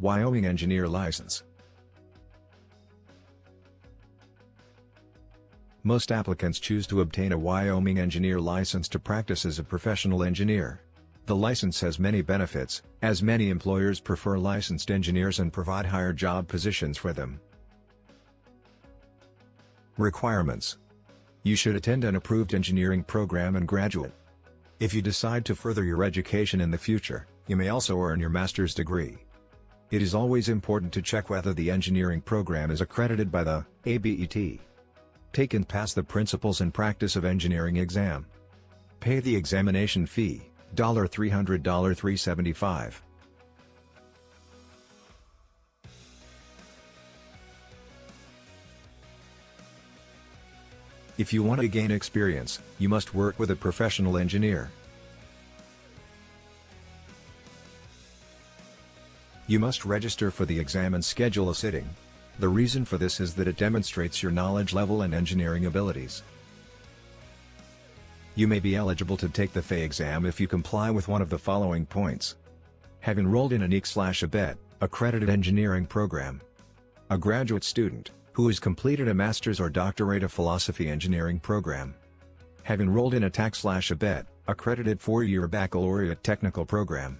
Wyoming Engineer License Most applicants choose to obtain a Wyoming engineer license to practice as a professional engineer. The license has many benefits, as many employers prefer licensed engineers and provide higher job positions for them. Requirements You should attend an approved engineering program and graduate. If you decide to further your education in the future, you may also earn your master's degree. It is always important to check whether the engineering program is accredited by the ABET. Take and pass the Principles and Practice of Engineering exam. Pay the examination fee, $300 $375. If you want to gain experience, you must work with a professional engineer. You must register for the exam and schedule a sitting. The reason for this is that it demonstrates your knowledge level and engineering abilities. You may be eligible to take the FE exam if you comply with one of the following points. Have enrolled in an EEC/ABET, accredited engineering program. A graduate student, who has completed a master's or doctorate of philosophy engineering program. Have enrolled in a TAC/ABET, accredited four-year baccalaureate technical program.